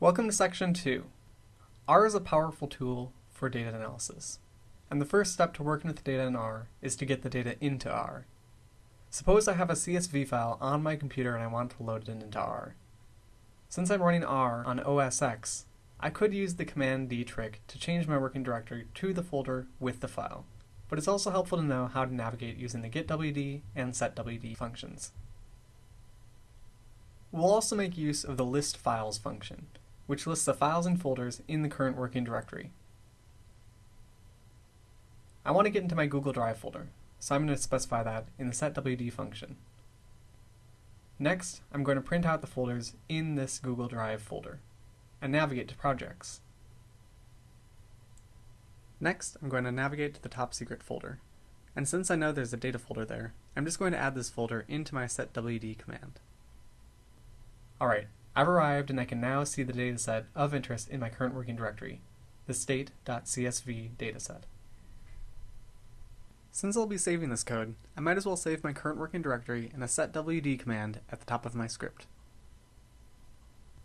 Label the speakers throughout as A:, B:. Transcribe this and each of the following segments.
A: Welcome to section 2. R is a powerful tool for data analysis. And the first step to working with data in R is to get the data into R. Suppose I have a CSV file on my computer and I want to load it into R. Since I'm running R on OS X, I could use the Command D trick to change my working directory to the folder with the file. But it's also helpful to know how to navigate using the getWD and setWD functions. We'll also make use of the list files function, which lists the files and folders in the current working directory. I want to get into my Google Drive folder, so I'm going to specify that in the setWD function. Next, I'm going to print out the folders in this Google Drive folder, and navigate to projects. Next, I'm going to navigate to the top secret folder, and since I know there's a data folder there, I'm just going to add this folder into my setWD command. Alright, I've arrived and I can now see the dataset of interest in my current working directory, the state.csv dataset. Since I'll be saving this code, I might as well save my current working directory in a setwd command at the top of my script.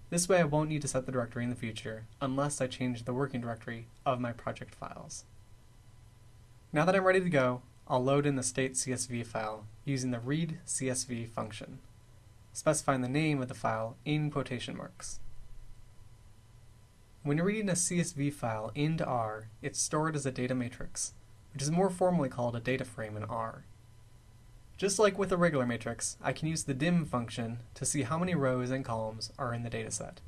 A: This way I won't need to set the directory in the future unless I change the working directory of my project files. Now that I'm ready to go, I'll load in the state.csv file using the read.csv function specifying the name of the file in quotation marks. When you're reading a CSV file into R, it's stored as a data matrix, which is more formally called a data frame in R. Just like with a regular matrix, I can use the dim function to see how many rows and columns are in the dataset.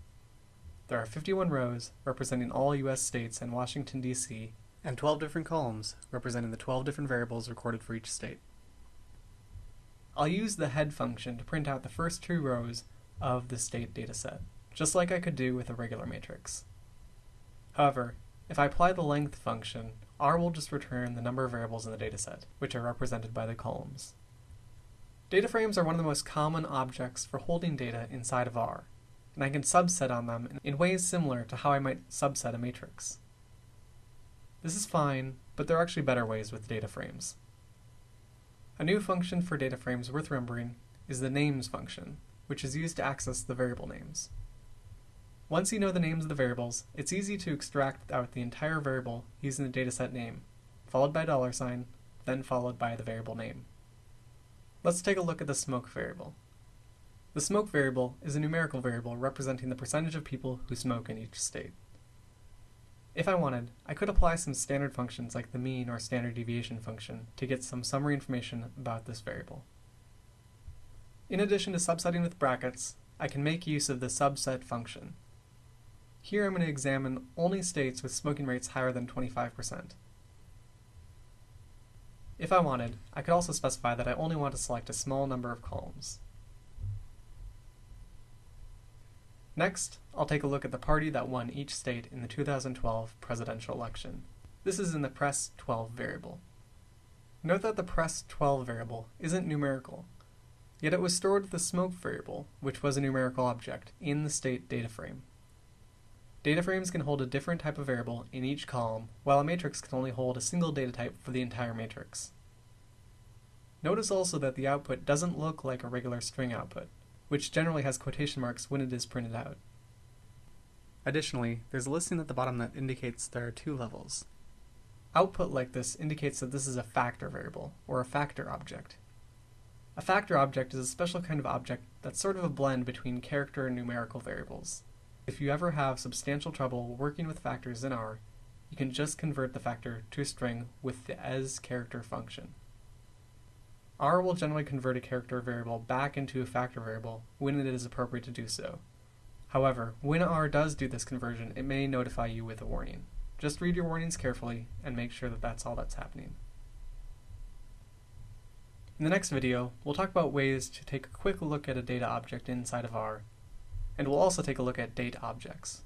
A: There are 51 rows representing all US states and Washington, D.C., and 12 different columns representing the 12 different variables recorded for each state. I'll use the head function to print out the first two rows of the state dataset, just like I could do with a regular matrix. However, if I apply the length function, R will just return the number of variables in the dataset, which are represented by the columns. Data frames are one of the most common objects for holding data inside of R, and I can subset on them in ways similar to how I might subset a matrix. This is fine, but there are actually better ways with data frames. A new function for data frames worth remembering is the names function, which is used to access the variable names. Once you know the names of the variables, it's easy to extract out the entire variable using the dataset name, followed by dollar sign, then followed by the variable name. Let's take a look at the smoke variable. The smoke variable is a numerical variable representing the percentage of people who smoke in each state. If I wanted, I could apply some standard functions like the mean or standard deviation function to get some summary information about this variable. In addition to subsetting with brackets, I can make use of the subset function. Here I'm going to examine only states with smoking rates higher than 25%. If I wanted, I could also specify that I only want to select a small number of columns. Next, I'll take a look at the party that won each state in the 2012 presidential election. This is in the press 12 variable. Note that the press 12 variable isn't numerical, yet it was stored with the smoke variable, which was a numerical object, in the state data frame. Data frames can hold a different type of variable in each column, while a matrix can only hold a single data type for the entire matrix. Notice also that the output doesn't look like a regular string output which generally has quotation marks when it is printed out. Additionally, there's a listing at the bottom that indicates there are two levels. Output like this indicates that this is a factor variable, or a factor object. A factor object is a special kind of object that's sort of a blend between character and numerical variables. If you ever have substantial trouble working with factors in R, you can just convert the factor to a string with the as character function. R will generally convert a character variable back into a factor variable when it is appropriate to do so. However, when R does do this conversion, it may notify you with a warning. Just read your warnings carefully and make sure that that's all that's happening. In the next video, we'll talk about ways to take a quick look at a data object inside of R, and we'll also take a look at date objects.